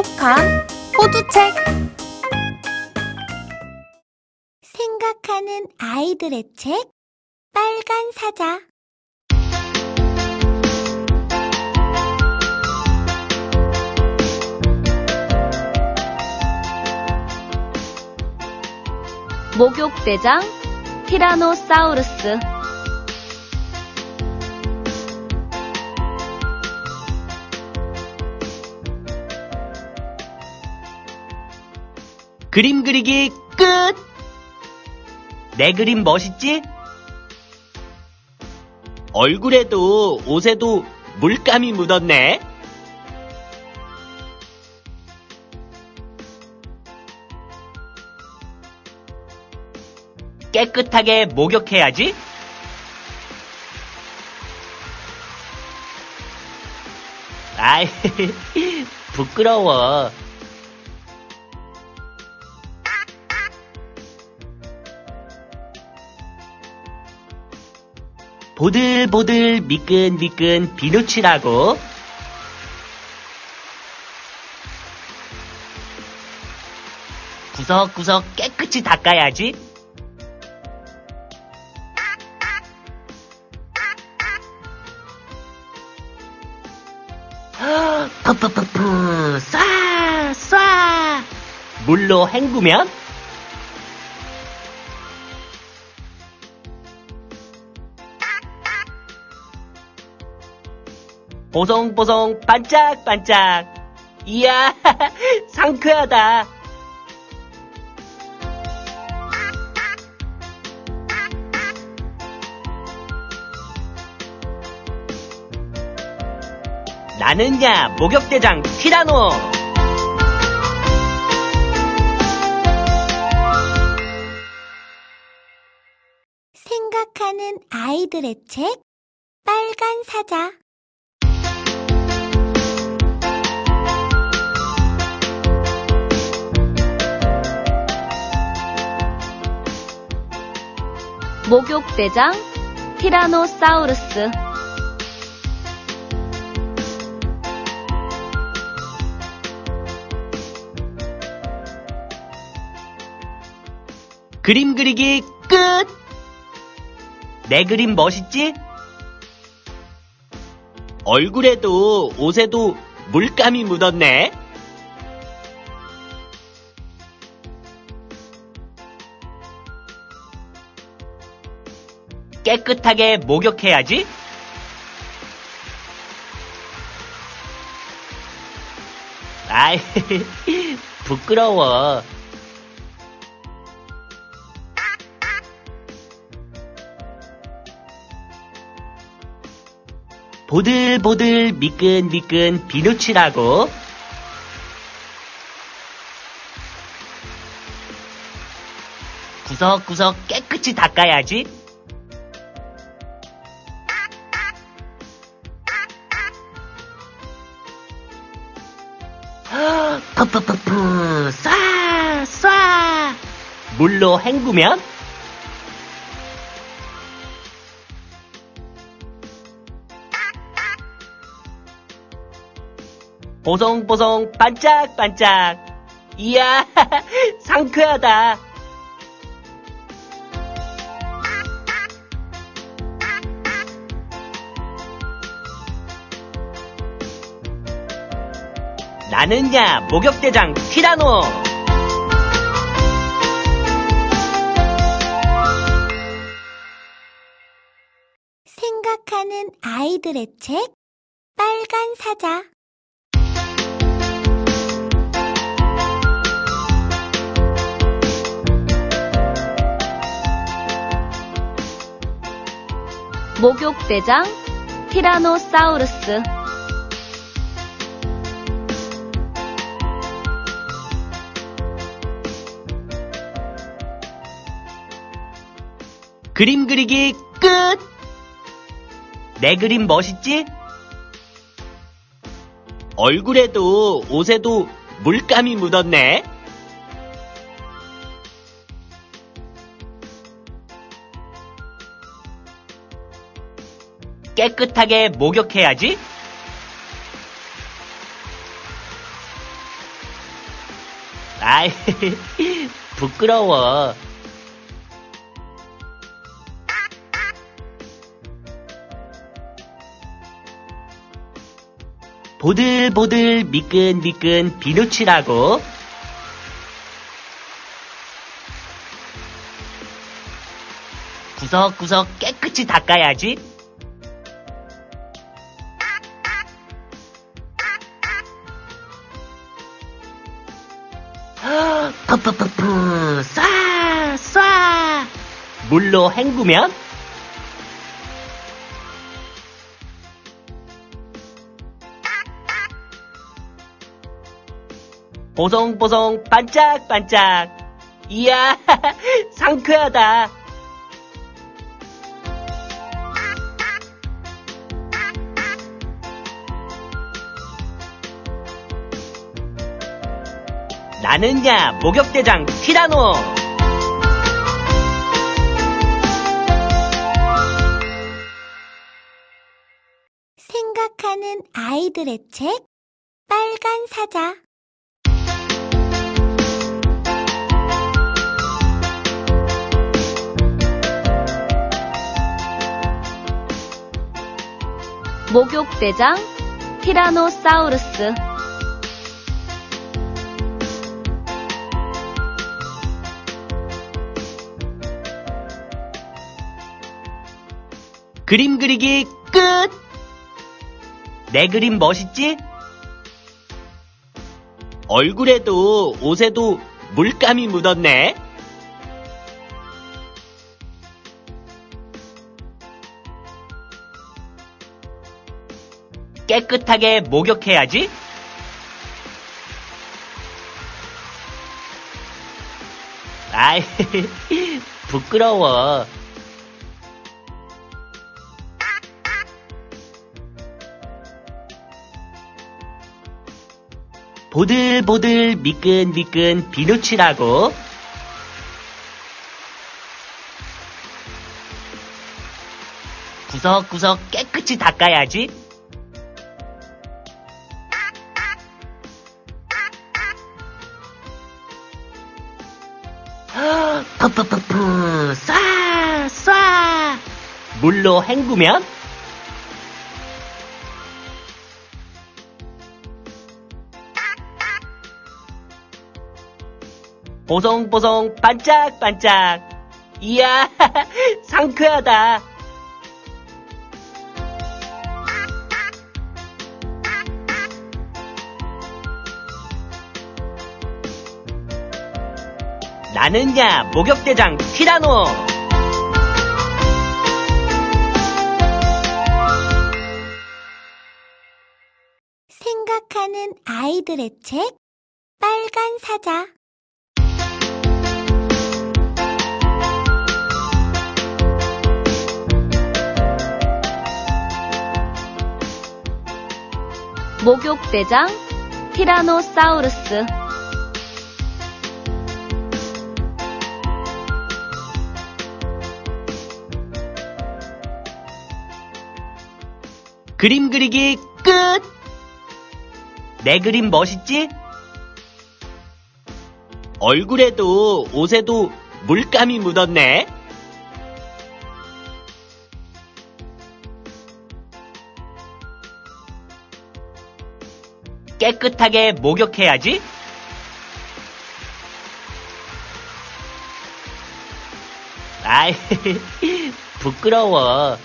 똑똑한 호두책. 생각하는 아이들의 책 빨간 사자. 목욕대장 티라노사우루스 그림 그리기 끝! 내 그림 멋있지? 얼굴에도 옷에도 물감이 묻었네. 깨끗하게 목욕해야지. 아이, 부끄러워. 보들보들 미끈미끈 비누칠하고 구석구석 깨끗이 닦아야지. 푸푸푸푸 쏴 쏴. 물로 헹구면 보송보송 반짝반짝. 이야, 상쾌하다. 나는야, 목욕대장 티라노. 생각하는 아이들의 책 빨간 사자 목욕대장 티라노사우루스 그림 그리기 끝! 내 그림 멋있지? 얼굴에도 옷에도 물감이 묻었네. 깨끗하게 목욕해야지. 아이, 부끄러워. 보들보들 미끈미끈 비누칠하고 구석구석 깨끗이 닦아야지. 푸푸푸푸 쏴 쏴. 물로 헹구면 보송보송 반짝반짝. 이야, 상쾌하다. 나는야, 목욕대장 티라노. 생각하는 아이들의 책 빨간 사자 목욕대장 티라노사우루스 그림 그리기 끝! 내 그림 멋있지? 얼굴에도 옷에도 물감이 묻었네. 깨끗하게 목욕해야지. 아이, 부끄러워. 보들보들 미끈미끈 비누칠하고 구석구석 깨끗이 닦아야지. 푸푸푸푸 쏴 쏴. 물로 헹구면 보송보송 반짝반짝. 이야, 상쾌하다. 나는야, 목욕대장 티라노. 생각하는 아이들의 책 빨간 사자 목욕대장 티라노사우루스 그림 그리기 끝! 내 그림 멋있지? 얼굴에도 옷에도 물감이 묻었네. 깨끗하게 목욕해야지. 아이, 부끄러워. 보들보들 미끈미끈 비누칠하고 구석구석 깨끗이 닦아야지. 푸푸푸푸 쏴 쏴. 물로 헹구면 보송보송 반짝반짝. 이야, 상쾌하다. 나는야, 목욕대장 티라노. 생각하는 아이들의 책 빨간 사자 목욕대장 티라노사우루스 그림 그리기 끝! 내 그림 멋있지? 얼굴에도 옷에도 물감이 묻었네. 깨끗하게 목욕해야지. 아이, 부끄러워.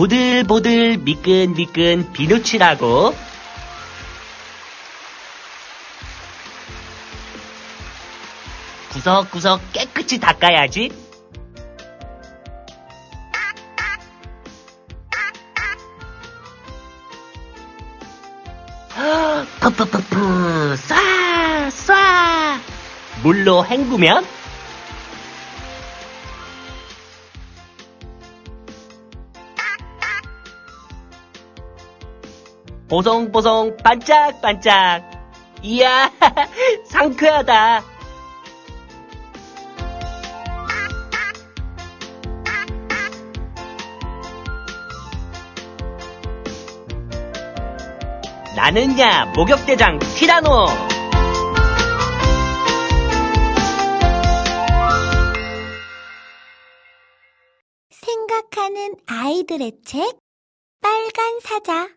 보들보들 미끈미끈 비누칠하고 구석구석 깨끗이 닦아야지. 푸푸푸푸 쏴 쏴. 물로 헹구면 보송보송 반짝반짝. 이야, 상쾌하다. 나는야 목욕대장 티라노 생각하는 아이들의 책 빨간 사자